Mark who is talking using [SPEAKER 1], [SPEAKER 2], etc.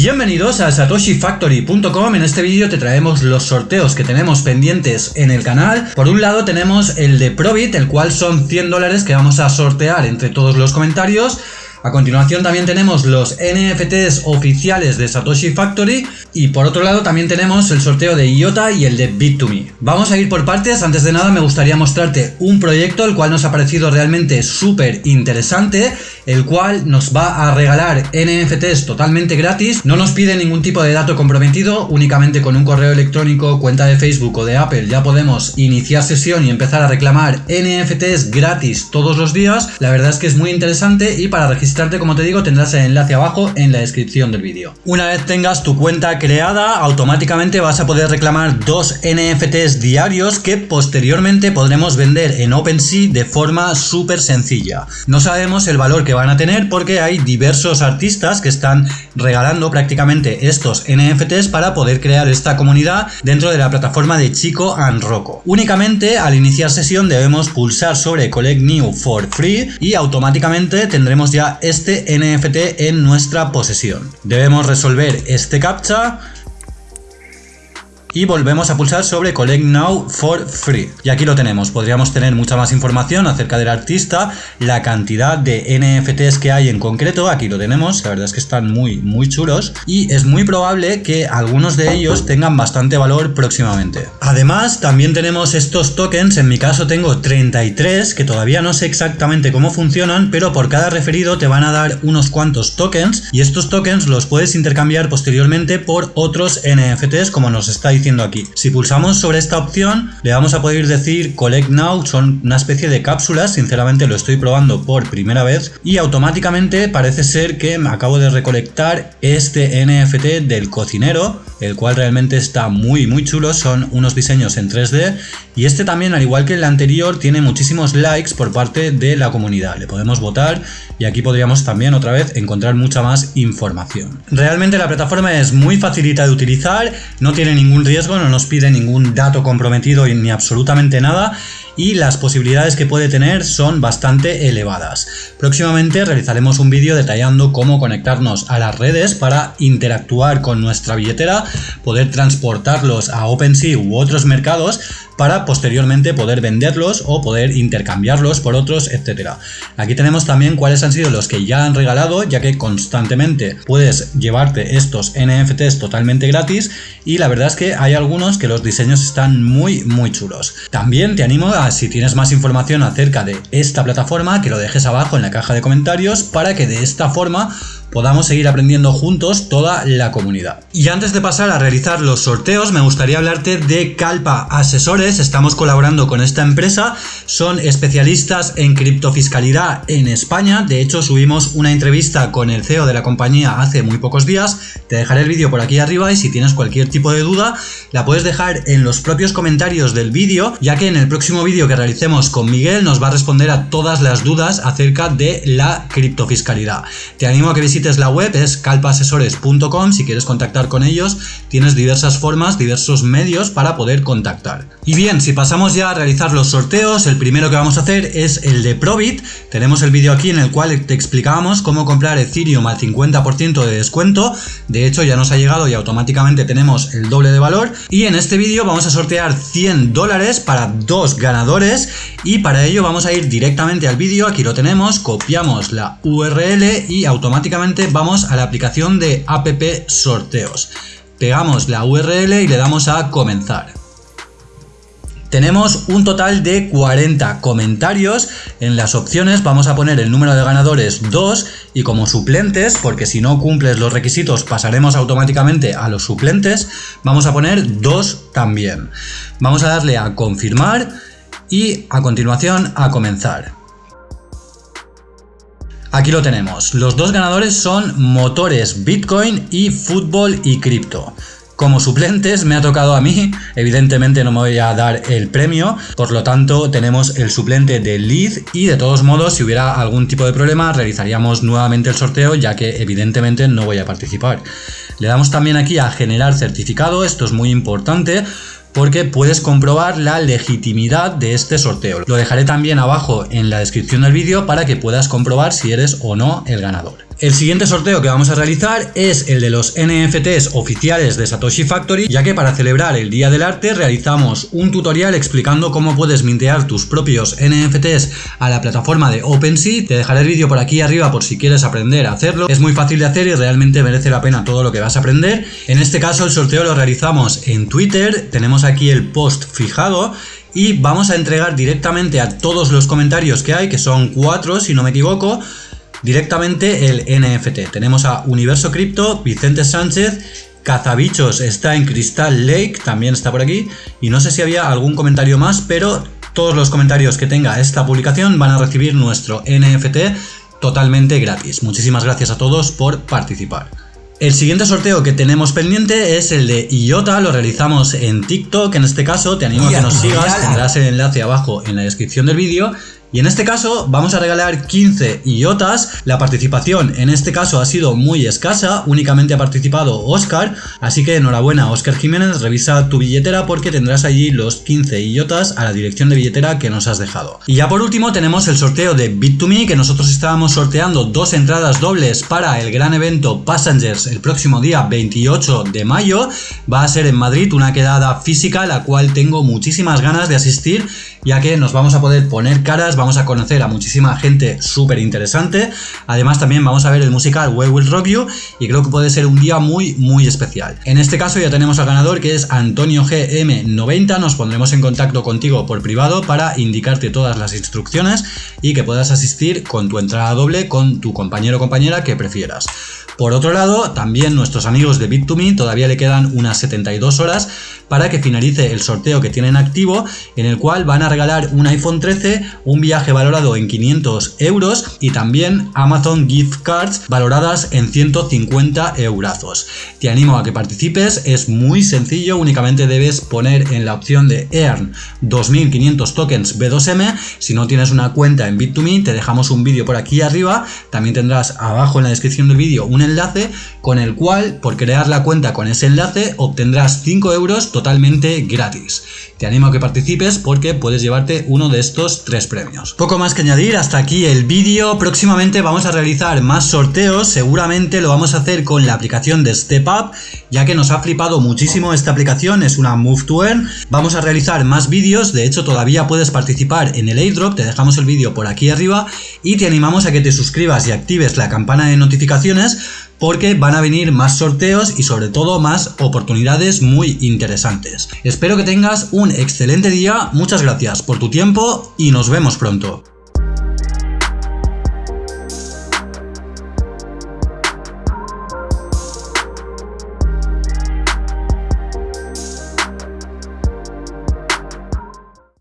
[SPEAKER 1] Bienvenidos a satoshifactory.com, en este vídeo te traemos los sorteos que tenemos pendientes en el canal. Por un lado tenemos el de Probit, el cual son 100 dólares que vamos a sortear entre todos los comentarios. A continuación también tenemos los NFTs oficiales de Satoshi Factory y por otro lado también tenemos el sorteo de IOTA y el de Bit2Me. Vamos a ir por partes, antes de nada me gustaría mostrarte un proyecto el cual nos ha parecido realmente súper interesante, el cual nos va a regalar NFTs totalmente gratis, no nos pide ningún tipo de dato comprometido, únicamente con un correo electrónico, cuenta de Facebook o de Apple ya podemos iniciar sesión y empezar a reclamar NFTs gratis todos los días, la verdad es que es muy interesante y para registrar registrarte, como te digo, tendrás el enlace abajo en la descripción del vídeo. Una vez tengas tu cuenta creada, automáticamente vas a poder reclamar dos NFTs diarios que posteriormente podremos vender en OpenSea de forma súper sencilla. No sabemos el valor que van a tener porque hay diversos artistas que están regalando prácticamente estos NFTs para poder crear esta comunidad dentro de la plataforma de Chico and Rocco. Únicamente al iniciar sesión debemos pulsar sobre Collect New for Free y automáticamente tendremos ya este NFT en nuestra posesión. Debemos resolver este captcha y volvemos a pulsar sobre Collect Now for Free. Y aquí lo tenemos, podríamos tener mucha más información acerca del artista, la cantidad de NFTs que hay en concreto, aquí lo tenemos, la verdad es que están muy muy chulos. Y es muy probable que algunos de ellos tengan bastante valor próximamente. Además también tenemos estos tokens, en mi caso tengo 33 que todavía no sé exactamente cómo funcionan, pero por cada referido te van a dar unos cuantos tokens. Y estos tokens los puedes intercambiar posteriormente por otros NFTs como nos está diciendo aquí. Si pulsamos sobre esta opción, le vamos a poder decir Collect Now, son una especie de cápsulas, sinceramente lo estoy probando por primera vez, y automáticamente parece ser que me acabo de recolectar este NFT del cocinero, el cual realmente está muy muy chulo, son unos diseños en 3D, y este también, al igual que el anterior, tiene muchísimos likes por parte de la comunidad, le podemos votar, y aquí podríamos también otra vez encontrar mucha más información. Realmente la plataforma es muy facilita de utilizar, no tiene ningún riesgo, no nos pide ningún dato comprometido ni absolutamente nada y las posibilidades que puede tener son bastante elevadas. Próximamente realizaremos un vídeo detallando cómo conectarnos a las redes para interactuar con nuestra billetera, poder transportarlos a OpenSea u otros mercados para posteriormente poder venderlos o poder intercambiarlos por otros, etcétera. Aquí tenemos también cuáles han sido los que ya han regalado, ya que constantemente puedes llevarte estos NFTs totalmente gratis y la verdad es que hay algunos que los diseños están muy muy chulos. También te animo a si tienes más información acerca de esta plataforma que lo dejes abajo en la caja de comentarios para que de esta forma podamos seguir aprendiendo juntos toda la comunidad. Y antes de pasar a realizar los sorteos, me gustaría hablarte de Calpa Asesores. Estamos colaborando con esta empresa, son especialistas en criptofiscalidad en España. De hecho, subimos una entrevista con el CEO de la compañía hace muy pocos días. Te dejaré el vídeo por aquí arriba y si tienes cualquier tipo de duda, la puedes dejar en los propios comentarios del vídeo, ya que en el próximo vídeo que realicemos con Miguel nos va a responder a todas las dudas acerca de la criptofiscalidad. Te animo a que visites la web, es calpasesores.com, si quieres contactar con ellos tienes diversas formas, diversos medios para poder contactar. Y bien, si pasamos ya a realizar los sorteos, el primero que vamos a hacer es el de Probit, tenemos el vídeo aquí en el cual te explicábamos cómo comprar Ethereum al 50% de descuento, de hecho ya nos ha llegado y automáticamente tenemos el doble de valor, y en este vídeo vamos a sortear 100 dólares para dos ganadores, y para ello vamos a ir directamente al vídeo, aquí lo tenemos, copiamos la URL y automáticamente vamos a la aplicación de app sorteos. Pegamos la URL y le damos a comenzar. Tenemos un total de 40 comentarios, en las opciones vamos a poner el número de ganadores 2 y como suplentes, porque si no cumples los requisitos pasaremos automáticamente a los suplentes, vamos a poner 2 también. Vamos a darle a confirmar y a continuación a comenzar. Aquí lo tenemos, los dos ganadores son motores Bitcoin y fútbol y cripto. Como suplentes me ha tocado a mí, evidentemente no me voy a dar el premio, por lo tanto tenemos el suplente de lead y de todos modos si hubiera algún tipo de problema realizaríamos nuevamente el sorteo ya que evidentemente no voy a participar. Le damos también aquí a generar certificado, esto es muy importante porque puedes comprobar la legitimidad de este sorteo. Lo dejaré también abajo en la descripción del vídeo para que puedas comprobar si eres o no el ganador. El siguiente sorteo que vamos a realizar es el de los NFTs oficiales de Satoshi Factory, ya que para celebrar el Día del Arte realizamos un tutorial explicando cómo puedes mintear tus propios NFTs a la plataforma de OpenSea. Te dejaré el vídeo por aquí arriba por si quieres aprender a hacerlo. Es muy fácil de hacer y realmente merece la pena todo lo que vas a aprender. En este caso el sorteo lo realizamos en Twitter, tenemos aquí el post fijado y vamos a entregar directamente a todos los comentarios que hay, que son cuatro si no me equivoco, directamente el NFT. Tenemos a Universo Cripto, Vicente Sánchez, Cazabichos está en Crystal Lake, también está por aquí, y no sé si había algún comentario más, pero todos los comentarios que tenga esta publicación van a recibir nuestro NFT totalmente gratis. Muchísimas gracias a todos por participar. El siguiente sorteo que tenemos pendiente es el de IOTA, lo realizamos en TikTok, en este caso te animo a que nos sigas, tendrás el enlace abajo en la descripción del vídeo y en este caso vamos a regalar 15 IOTAS, la participación en este caso ha sido muy escasa, únicamente ha participado Oscar, así que enhorabuena Oscar Jiménez, revisa tu billetera porque tendrás allí los 15 IOTAS a la dirección de billetera que nos has dejado. Y ya por último tenemos el sorteo de Bit2Me, que nosotros estábamos sorteando dos entradas dobles para el gran evento Passengers el próximo día 28 de mayo, va a ser en Madrid una quedada física la cual tengo muchísimas ganas de asistir ya que nos vamos a poder poner caras, vamos a conocer a muchísima gente súper interesante, además también vamos a ver el musical We Will Rock You y creo que puede ser un día muy muy especial. En este caso ya tenemos al ganador que es Antonio GM90, nos pondremos en contacto contigo por privado para indicarte todas las instrucciones y que puedas asistir con tu entrada doble con tu compañero o compañera que prefieras. Por otro lado, también nuestros amigos de Bit2Me todavía le quedan unas 72 horas para que finalice el sorteo que tienen activo, en el cual van a regalar un iPhone 13, un viaje valorado en 500 euros y también Amazon Gift Cards valoradas en 150 eurazos. Te animo a que participes, es muy sencillo, únicamente debes poner en la opción de Earn 2500 tokens B2M, si no tienes una cuenta en Bit2Me te dejamos un vídeo por aquí arriba, también tendrás abajo en la descripción del vídeo un enlace con el cual por crear la cuenta con ese enlace obtendrás 5 euros totalmente gratis. Te animo a que participes porque puedes llevarte uno de estos tres premios. Poco más que añadir, hasta aquí el vídeo. Próximamente vamos a realizar más sorteos, seguramente lo vamos a hacer con la aplicación de Step Up, ya que nos ha flipado muchísimo esta aplicación, es una Move to Earn. Vamos a realizar más vídeos, de hecho todavía puedes participar en el airdrop, te dejamos el vídeo por aquí arriba y te animamos a que te suscribas y actives la campana de notificaciones porque van a venir más sorteos y sobre todo más oportunidades muy interesantes. Espero que tengas un excelente día, muchas gracias por tu tiempo y nos vemos pronto.